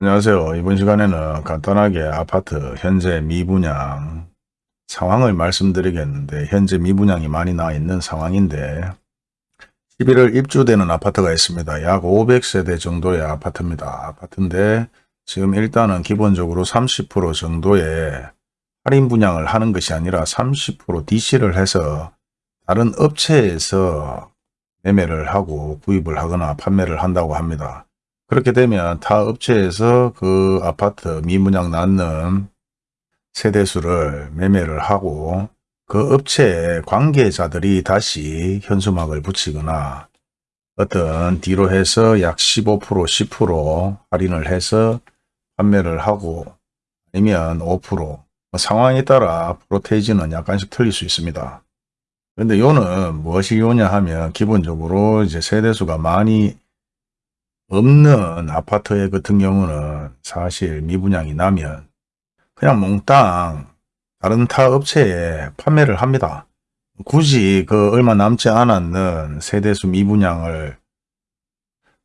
안녕하세요. 이번 시간에는 간단하게 아파트 현재 미분양 상황을 말씀드리겠는데 현재 미분양이 많이 나 있는 상황인데 11월 입주되는 아파트가 있습니다. 약 500세대 정도의 아파트입니다. 아파트인데 지금 일단은 기본적으로 30% 정도의 할인 분양을 하는 것이 아니라 30% DC를 해서 다른 업체에서 매매를 하고 구입을 하거나 판매를 한다고 합니다. 그렇게 되면 타 업체에서 그 아파트 미분양 낳는 세대수를 매매를 하고 그 업체의 관계자들이 다시 현수막을 붙이거나 어떤 뒤로 해서 약 15% 10% 할인을 해서 판매를 하고 아니면 5%뭐 상황에 따라 프로테이지는 약간씩 틀릴 수 있습니다. 그런데 요는 무엇이 요냐 하면 기본적으로 이제 세대수가 많이 없는 아파트 같은 경우는 사실 미분양이 나면 그냥 몽땅 다른 타 업체에 판매를 합니다. 굳이 그 얼마 남지 않았는 세대수 미분양을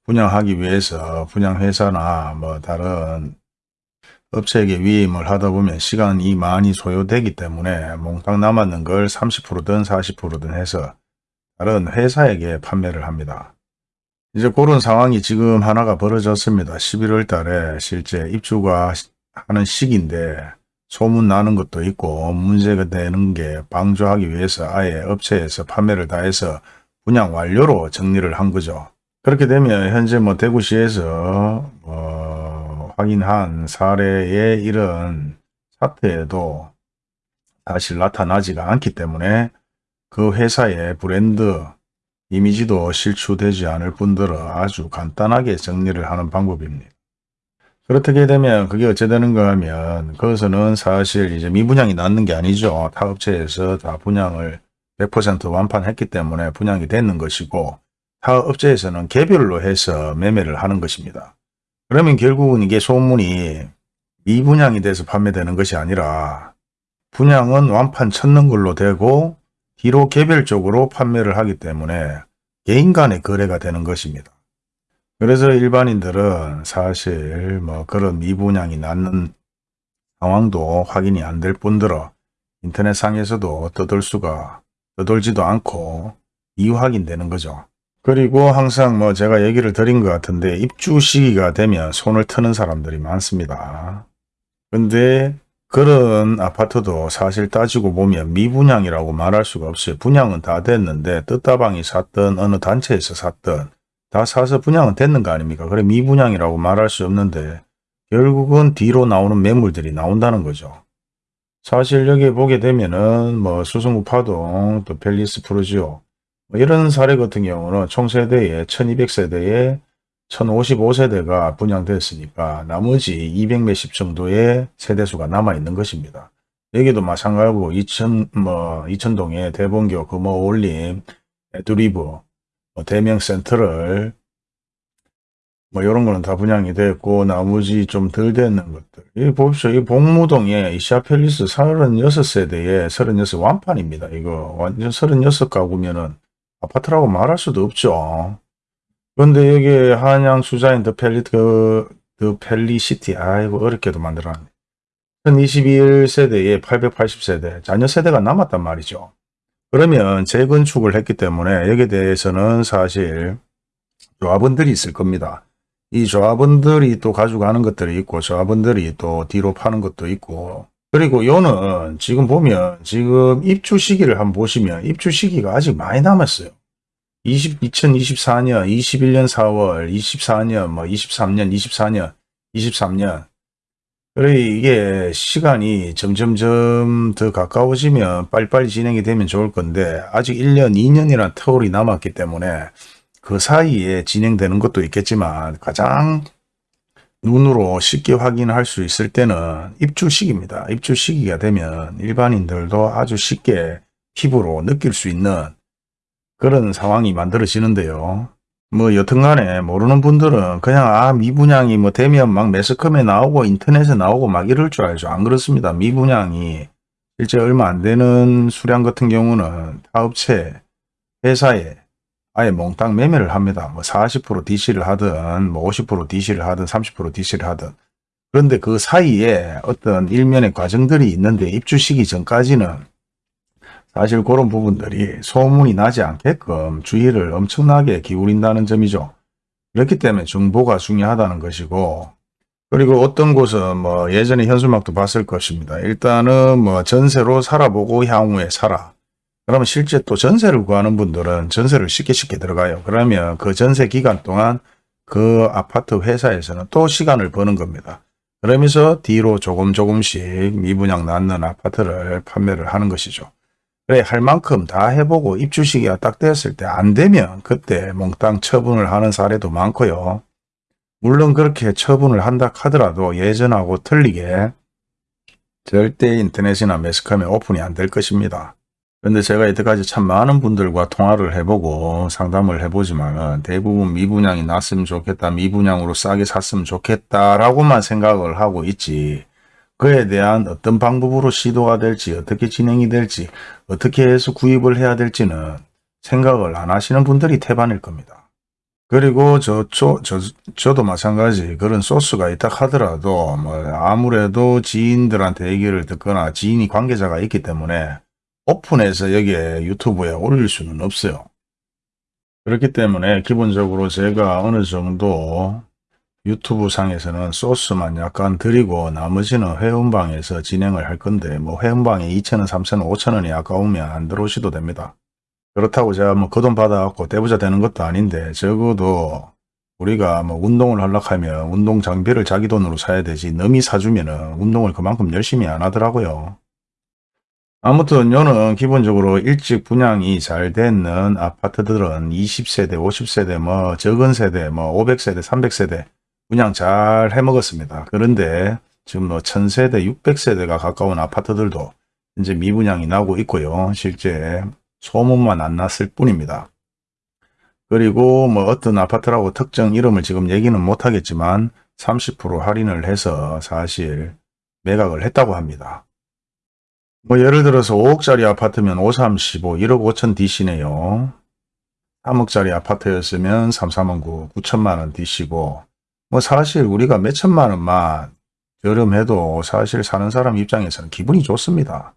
분양하기 위해서 분양회사나 뭐 다른 업체에게 위임을 하다 보면 시간이 많이 소요되기 때문에 몽땅 남았는 걸 30%든 40%든 해서 다른 회사에게 판매를 합니다. 이제 그런 상황이 지금 하나가 벌어졌습니다. 11월 달에 실제 입주가 하는 시기인데 소문 나는 것도 있고 문제가 되는 게 방조하기 위해서 아예 업체에서 판매를 다 해서 분양 완료로 정리를 한 거죠. 그렇게 되면 현재 뭐 대구시에서 어 확인한 사례의 이런 사태에도 사실 나타나지가 않기 때문에 그 회사의 브랜드 이미지도 실추되지 않을 뿐더러 아주 간단하게 정리를 하는 방법입니다. 그렇게 되면 그게 어찌 되는가 하면 그것은 사실 이제 미분양이 낳는 게 아니죠. 타 업체에서 다 분양을 100% 완판했기 때문에 분양이 되는 것이고 타 업체에서는 개별로 해서 매매를 하는 것입니다. 그러면 결국은 이게 소문이 미분양이 돼서 판매되는 것이 아니라 분양은 완판 쳤는 걸로 되고 뒤로 개별적으로 판매를 하기 때문에 개인 간의 거래가 되는 것입니다. 그래서 일반인들은 사실 뭐 그런 미분양이 낳는 상황도 확인이 안 될 뿐더러 인터넷상에서도 떠돌 수가 떠돌지도 않고 이확인되는 거죠. 그리고 항상 뭐 제가 얘기를 드린 것 같은데 입주 시기가 되면 손을 트는 사람들이 많습니다. 근데 그런 아파트도 사실 따지고 보면 미분양이라고 말할 수가 없어요. 분양은 다 됐는데 떴다방이 샀던 어느 단체에서 샀던 다 사서 분양은 됐는 거 아닙니까? 그래 미분양이라고 말할 수 없는데 결국은 뒤로 나오는 매물들이 나온다는 거죠. 사실 여기 보게 되면은 뭐 수성구 파동 또 팰리스 푸르지오 뭐 이런 사례 같은 경우는 총 세대에 1200세대에 1055세대가 분양됐으니까 나머지 200 몇십 정도의 세대수가 남아있는 것입니다. 여기도 마찬가지고 2000, 뭐, 이천동에 대봉교, 금호 어울림, 에듀리브, 뭐 대명 센트럴 뭐 이런 거는 다 분양이 됐고 나머지 좀 덜 됐는 것들. 이 봅시오. 이 봉무동에 이 샤펠리스 36세대에 36 완판입니다. 이거 완전 36 가구면은 아파트라고 말할 수도 없죠. 그런데 여기 한양 수자인 더 펠리, 그, 더 펠리시티, 아이고, 어렵게도 만들어놨네. 1021세대에 880세대, 잔여 세대가 남았단 말이죠. 그러면 재건축을 했기 때문에 여기에 대해서는 사실 조합원들이 있을 겁니다. 이 조합원들이 또 가져가는 것들이 있고 조합원들이 또 뒤로 파는 것도 있고 그리고 요는 지금 보면 지금 입주 시기를 한번 보시면 입주 시기가 아직 많이 남았어요. 20, 2024년, 21년 4월, 24년, 뭐 23년, 24년, 23년. 그래 이게 시간이 점점점 더 가까워지면 빨리빨리 진행이 되면 좋을 건데 아직 1년, 2년이라는 터울이 남았기 때문에 그 사이에 진행되는 것도 있겠지만 가장 눈으로 쉽게 확인할 수 있을 때는 입주 시기입니다. 입주 시기가 되면 일반인들도 아주 쉽게 피부로 느낄 수 있는 그런 상황이 만들어지는데요. 뭐 여튼간에 모르는 분들은 그냥 아 미분양이 뭐 되면 막 매스컴에 나오고 인터넷에 나오고 막 이럴 줄 알죠. 안 그렇습니다. 미분양이 실제 얼마 안 되는 수량 같은 경우는 타업체 회사에 아예 몽땅 매매를 합니다. 뭐 40% DC를 하든 뭐 50% DC를 하든 30% DC를 하든 그런데 그 사이에 어떤 일면의 과정들이 있는데 입주 시기 전까지는 사실 그런 부분들이 소문이 나지 않게끔 주의를 엄청나게 기울인다는 점이죠. 그렇기 때문에 정보가 중요하다는 것이고 그리고 어떤 곳은 뭐 예전에 현수막도 봤을 것입니다. 일단은 뭐 전세로 살아보고 향후에 살아. 그러면 실제 또 전세를 구하는 분들은 전세를 쉽게 쉽게 들어가요. 그러면 그 전세 기간 동안 그 아파트 회사에서는 또 시간을 버는 겁니다. 그러면서 뒤로 조금 조금씩 미분양 낳는 아파트를 판매를 하는 것이죠. 그래 할 만큼 다 해보고 입주 시기가 딱 되었을 때 안 되면 그때 몽땅 처분을 하는 사례도 많고요. 물론 그렇게 처분을 한다 하더라도 예전하고 틀리게 절대 인터넷이나 매스컴에 오픈이 안 될 것입니다. 그런데 제가 이때까지 참 많은 분들과 통화를 해보고 상담을 해보지만 대부분 미분양이 났으면 좋겠다. 미분양으로 싸게 샀으면 좋겠다라고만 생각을 하고 있지. 그에 대한 어떤 방법으로 시도가 될지 어떻게 진행이 될지 어떻게 해서 구입을 해야 될지는 생각을 안 하시는 분들이 태반일 겁니다. 그리고 저, 저, 저, 저도 마찬가지 그런 소스가 있다 하더라도 뭐 아무래도 지인들한테 얘기를 듣거나 지인이 관계자가 있기 때문에 오픈해서 여기에 유튜브에 올릴 수는 없어요. 그렇기 때문에 기본적으로 제가 어느 정도 유튜브 상에서는 소스만 약간 드리고 나머지는 회원방에서 진행을 할 건데 뭐 회원방에 2천원, 3천원, 5천원이 아까우면 안 들어오셔도 됩니다. 그렇다고 제가 뭐 그 돈 받아갖고 대부자 되는 것도 아닌데 적어도 우리가 뭐 운동을 하려고 하면 운동 장비를 자기 돈으로 사야 되지 넘이 사주면 은 운동을 그만큼 열심히 안 하더라고요. 아무튼 요는 기본적으로 일찍 분양이 잘 되는 아파트들은 20세대, 50세대, 뭐 적은 세대, 뭐 500세대, 300세대 분양 잘 해먹었습니다. 그런데 지금 뭐 1000세대, 600세대가 가까운 아파트들도 이제 미분양이 나고 있고요. 실제 소문만 안 났을 뿐입니다. 그리고 뭐 어떤 아파트라고 특정 이름을 지금 얘기는 못하겠지만 30% 할인을 해서 사실 매각을 했다고 합니다. 뭐 예를 들어서 5억짜리 아파트면 535, 1억 5천 DC네요. 3억짜리 아파트였으면 3, 3원 9, 9천만 원 DC고 뭐 사실 우리가 몇 천만 원만 저렴해도 사실 사는 사람 입장에서는 기분이 좋습니다.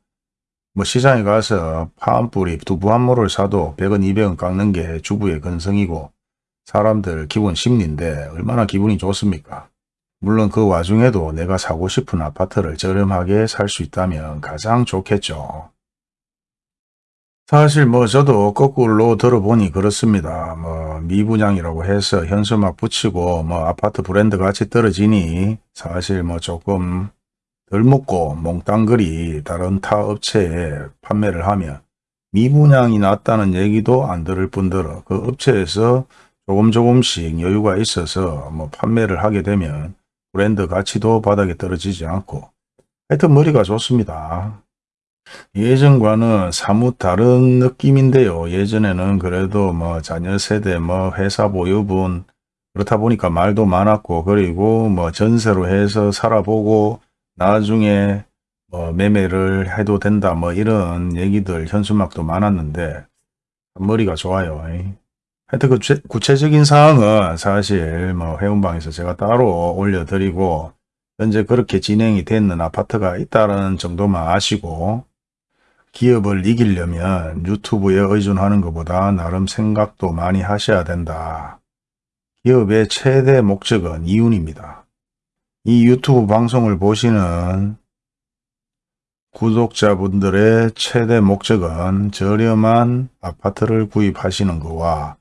뭐 시장에 가서 파한뿌리 두부 한 모를 사도 100원 200원 깎는 게 주부의 근성이고 사람들 기본 심리인데 얼마나 기분이 좋습니까? 물론 그 와중에도 내가 사고 싶은 아파트를 저렴하게 살 수 있다면 가장 좋겠죠. 사실 뭐 저도 거꾸로 들어보니 그렇습니다. 뭐 미분양이라고 해서 현수 막 붙이고 뭐 아파트 브랜드 같이 떨어지니 사실 뭐 조금 덜 먹고 몽땅거리 다른 타 업체에 판매를 하면 미분양이 났다는 얘기도 안 들을 뿐더러 그 업체에서 조금 조금씩 여유가 있어서 뭐 판매를 하게 되면 브랜드 가치도 바닥에 떨어지지 않고 하여튼 머리가 좋습니다. 예전과는 사뭇 다른 느낌인데요. 예전에는 그래도 뭐 자녀 세대, 뭐 회사 보유분 그렇다 보니까 말도 많았고 그리고 뭐 전세로 해서 살아보고 나중에 뭐 매매를 해도 된다 뭐 이런 얘기들 현수막도 많았는데 머리가 좋아요. 하여튼 그 구체적인 사항은 사실 뭐 회원방에서 제가 따로 올려드리고 현재 그렇게 진행이 되는 아파트가 있다는 정도만 아시고 기업을 이기려면 유튜브에 의존하는 것보다 나름 생각도 많이 하셔야 된다. 기업의 최대 목적은 이윤입니다. 이 유튜브 방송을 보시는 구독자분들의 최대 목적은 저렴한 아파트를 구입하시는 것과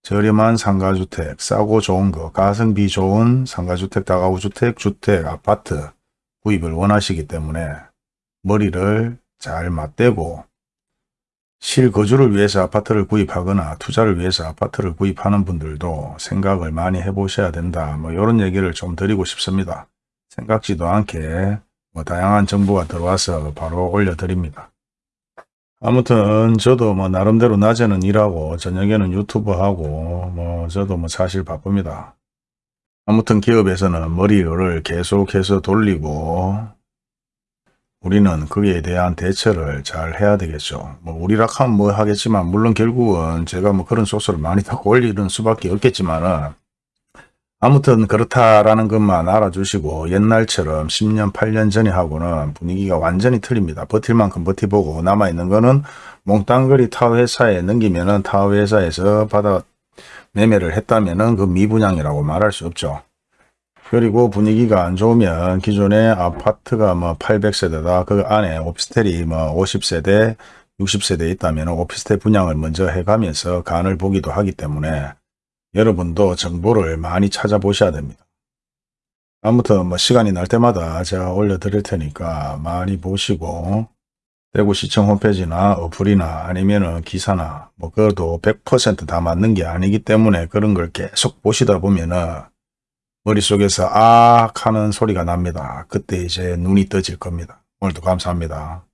저렴한 상가주택, 싸고 좋은 거, 가성비 좋은 상가주택, 다가구주택, 주택, 아파트 구입을 원하시기 때문에 머리를 잘 맞대고 실거주를 위해서 아파트를 구입하거나 투자를 위해서 아파트를 구입하는 분들도 생각을 많이 해보셔야 된다. 뭐 이런 얘기를 좀 드리고 싶습니다. 생각지도 않게 뭐 다양한 정보가 들어와서 바로 올려드립니다. 아무튼 저도 뭐 나름대로 낮에는 일하고 저녁에는 유튜브 하고 뭐 저도 뭐 사실 바쁩니다. 아무튼 기업에서는 머리를 계속해서 돌리고 우리는 그에 대한 대처를 잘 해야 되겠죠. 뭐 우리라 카면 뭐 하겠지만 물론 결국은 제가 뭐 그런 소스를 많이 다 올리는 수밖에 없겠지만은 아무튼 그렇다라는 것만 알아주시고 옛날처럼 10년 8년 전에 하고는 분위기가 완전히 틀립니다. 버틸 만큼 버티보고 남아있는 거는 몽땅거리 타워 회사에 넘기면은 타워 회사에서 받아 매매를 했다면은 그 미분양이라고 말할 수 없죠. 그리고 분위기가 안 좋으면 기존에 아파트가 뭐 800세대다. 그 안에 오피스텔이 뭐 50세대, 60세대 있다면 오피스텔 분양을 먼저 해가면서 간을 보기도 하기 때문에 여러분도 정보를 많이 찾아보셔야 됩니다. 아무튼 뭐 시간이 날 때마다 제가 올려드릴 테니까 많이 보시고 대구시청 홈페이지나 어플이나 아니면은 기사나 뭐 그것도 100%다 맞는 게 아니기 때문에 그런 걸 계속 보시다 보면은 머릿속에서 아 하는 소리가 납니다. 그때 이제 눈이 떠질 겁니다. 오늘도 감사합니다.